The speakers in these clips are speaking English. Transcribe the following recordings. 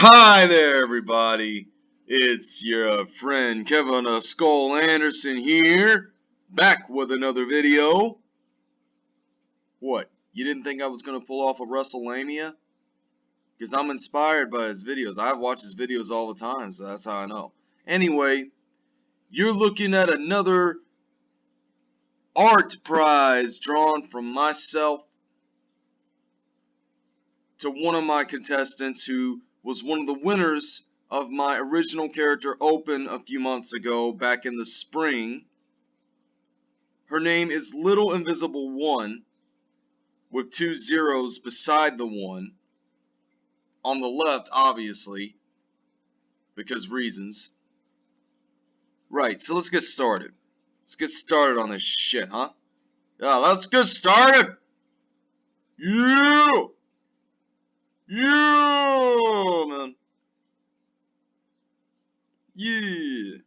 Hi there, everybody. It's your friend Kevin uh, Skull Anderson here, back with another video. What? You didn't think I was gonna pull off a WrestleMania? Because I'm inspired by his videos. I watch his videos all the time, so that's how I know. Anyway, you're looking at another art prize drawn from myself to one of my contestants who was one of the winners of my original character Open a few months ago back in the spring. Her name is Little Invisible One with two zeros beside the one. On the left, obviously, because reasons. Right, so let's get started. Let's get started on this shit, huh? Yeah, let's get started! Yeah! Yeah, man. Yeah.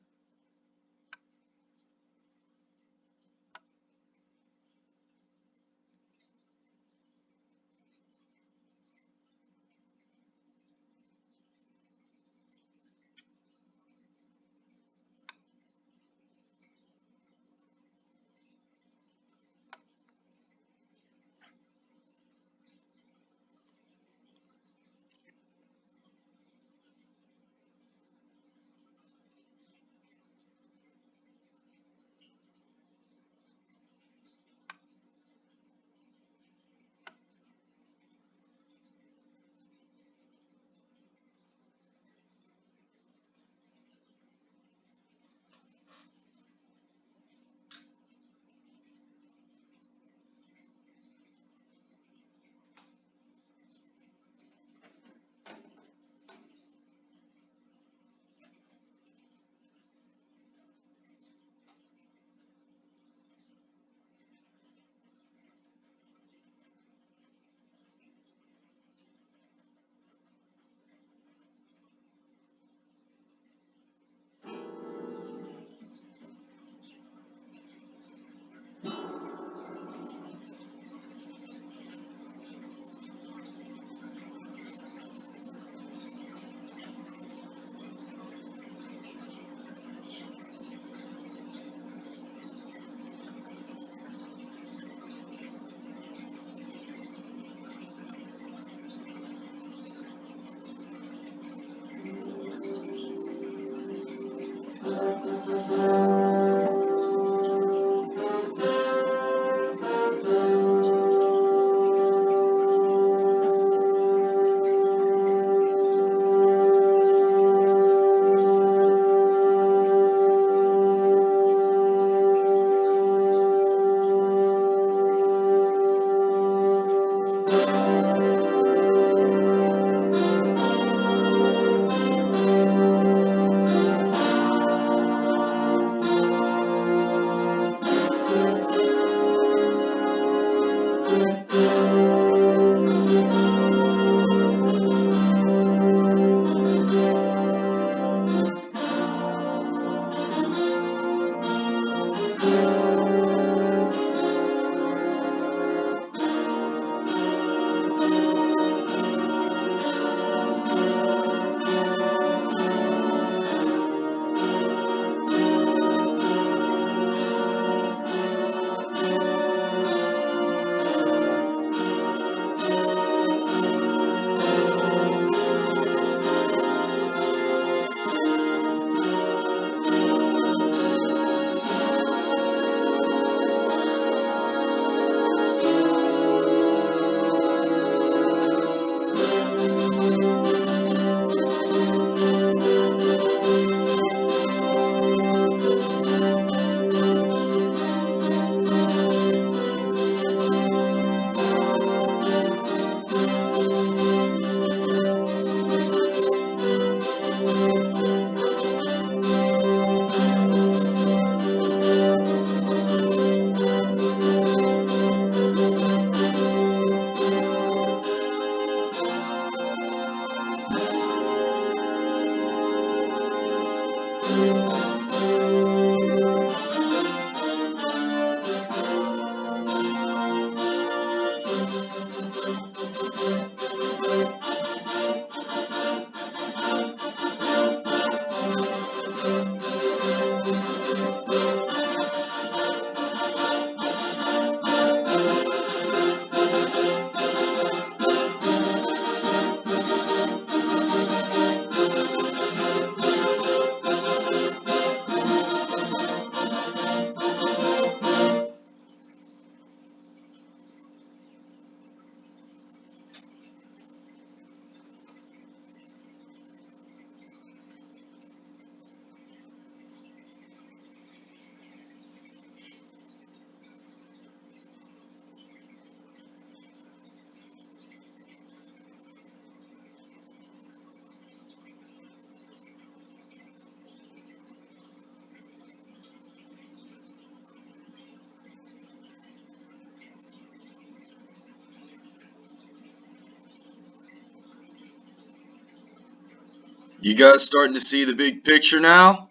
You guys starting to see the big picture now?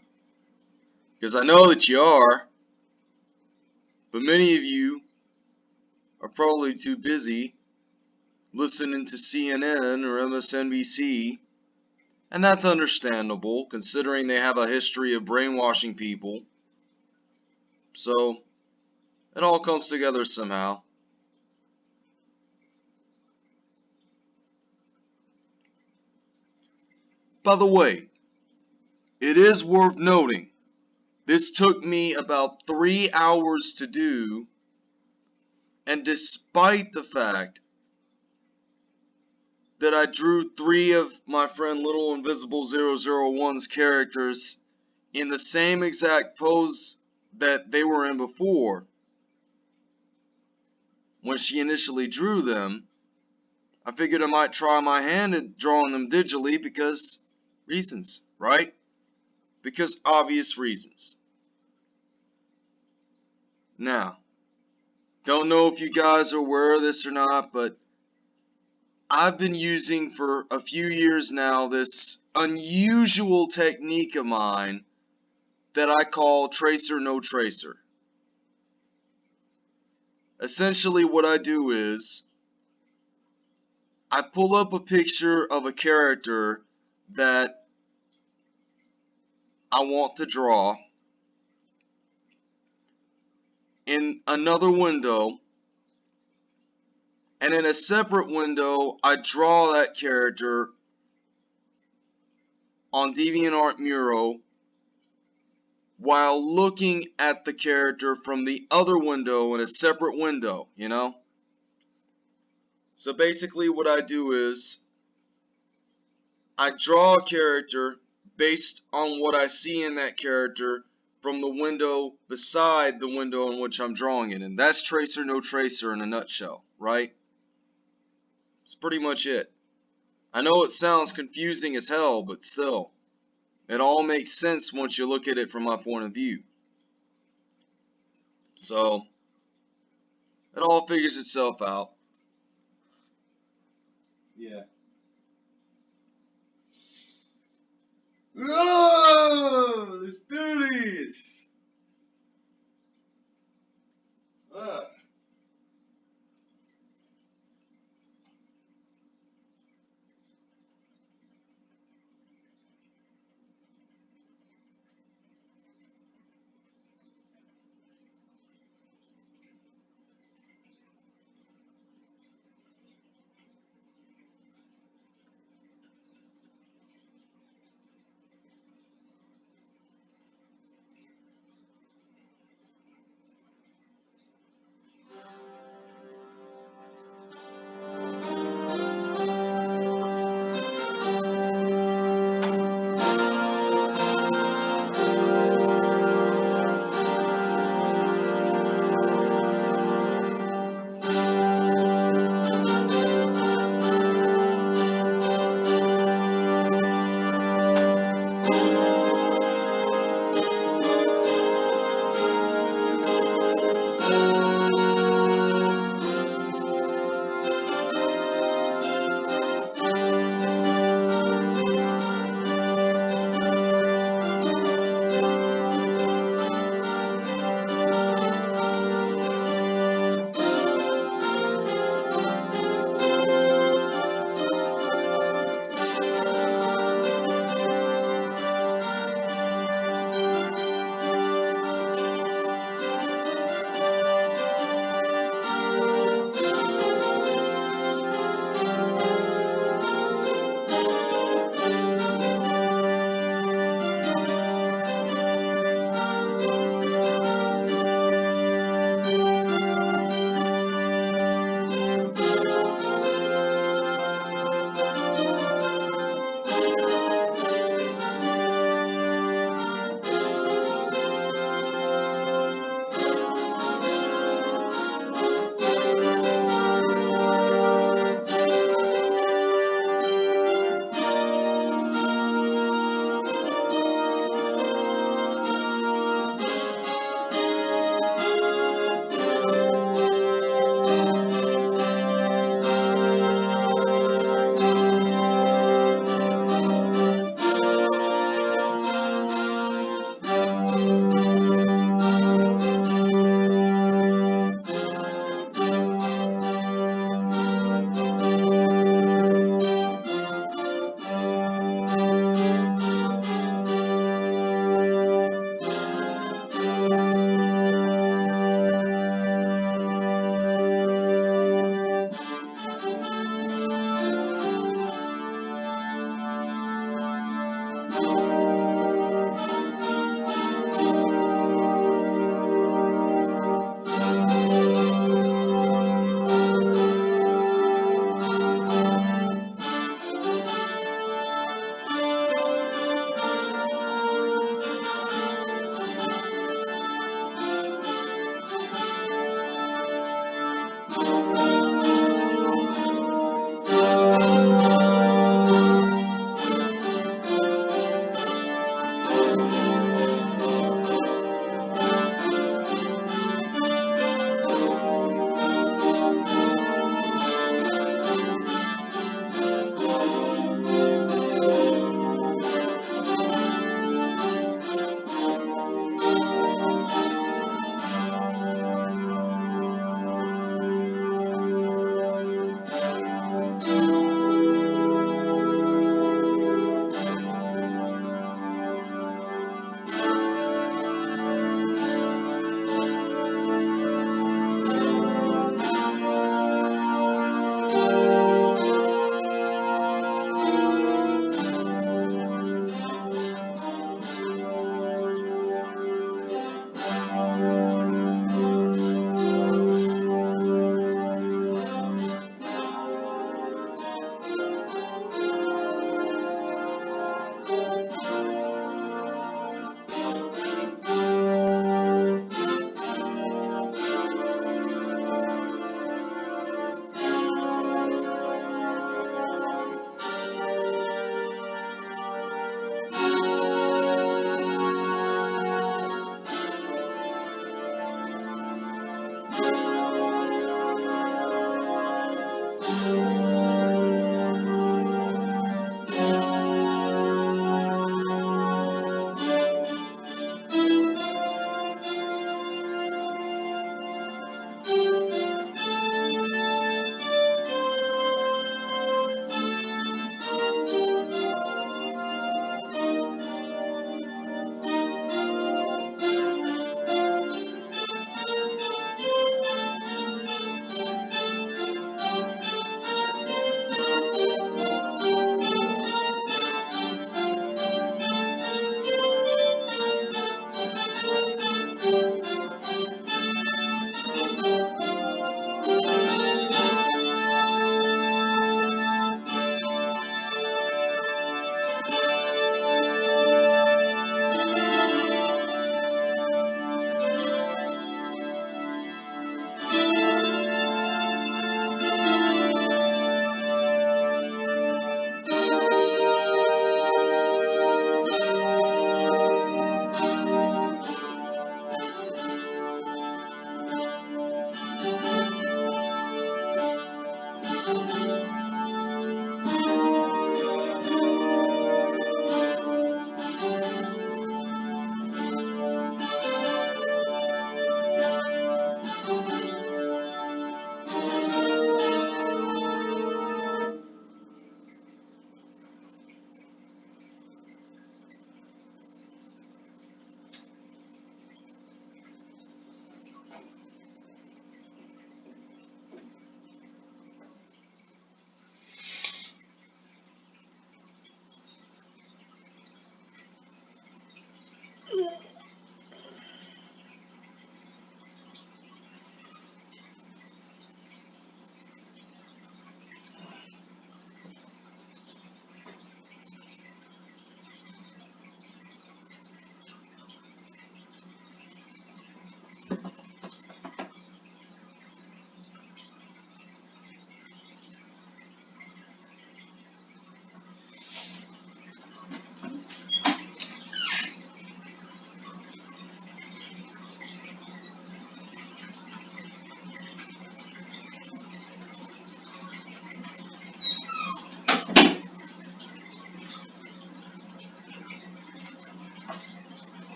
Because I know that you are. But many of you are probably too busy listening to CNN or MSNBC. And that's understandable considering they have a history of brainwashing people. So, it all comes together somehow. By the way, it is worth noting, this took me about three hours to do, and despite the fact that I drew three of my friend Little Invisible 001's characters in the same exact pose that they were in before, when she initially drew them, I figured I might try my hand at drawing them digitally because reasons, right? Because obvious reasons. Now, don't know if you guys are aware of this or not, but I've been using for a few years now this unusual technique of mine that I call tracer no tracer. Essentially what I do is I pull up a picture of a character that I want to draw in another window and in a separate window I draw that character on DeviantArt Muro while looking at the character from the other window in a separate window, you know? So basically what I do is I draw a character based on what I see in that character from the window beside the window in which I'm drawing it. And that's tracer no tracer in a nutshell, right? It's pretty much it. I know it sounds confusing as hell, but still, it all makes sense once you look at it from my point of view. So, it all figures itself out. Yeah. Oh, let's do this. Ah.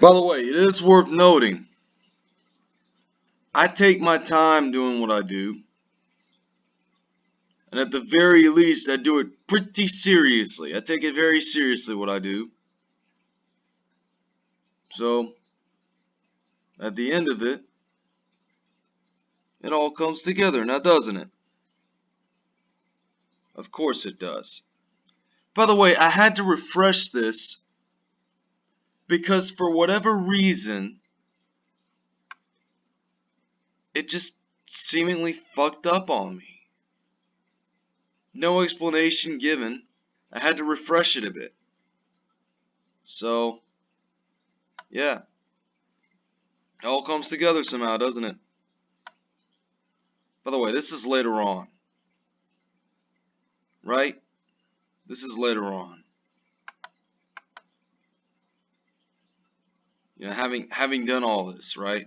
By the way, it is worth noting, I take my time doing what I do. And at the very least, I do it pretty seriously. I take it very seriously what I do. So, at the end of it, it all comes together, now doesn't it? Of course it does. By the way, I had to refresh this because for whatever reason, it just seemingly fucked up on me. No explanation given. I had to refresh it a bit. So, yeah. It all comes together somehow, doesn't it? By the way, this is later on. Right? This is later on. You know, having having done all this, right?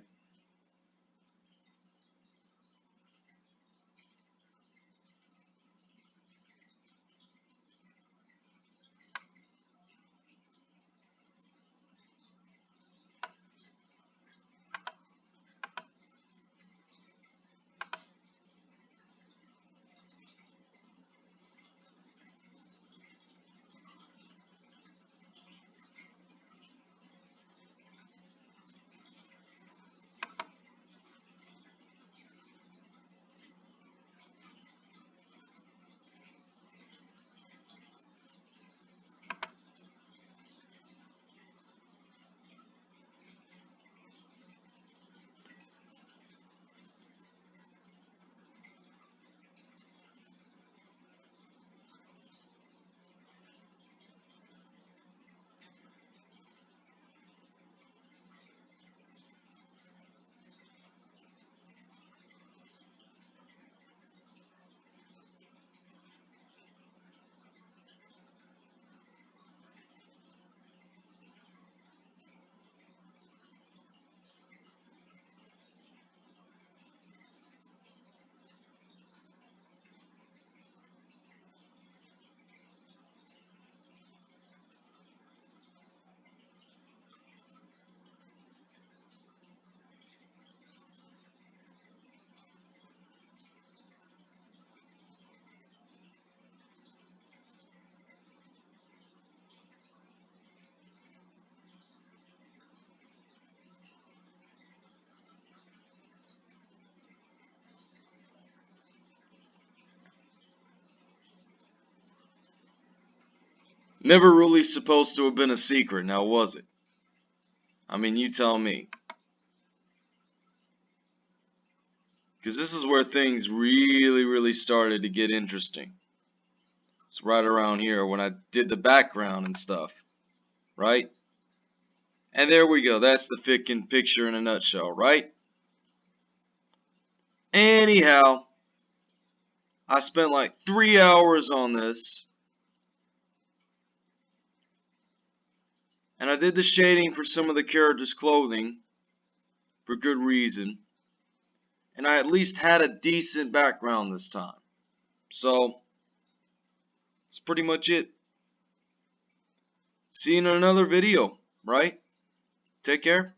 Never really supposed to have been a secret, now was it? I mean, you tell me. Because this is where things really, really started to get interesting. It's right around here when I did the background and stuff. Right? And there we go. That's the fickin' picture in a nutshell, right? Anyhow, I spent like three hours on this. And I did the shading for some of the characters' clothing for good reason. And I at least had a decent background this time. So, that's pretty much it. See you in another video, right? Take care.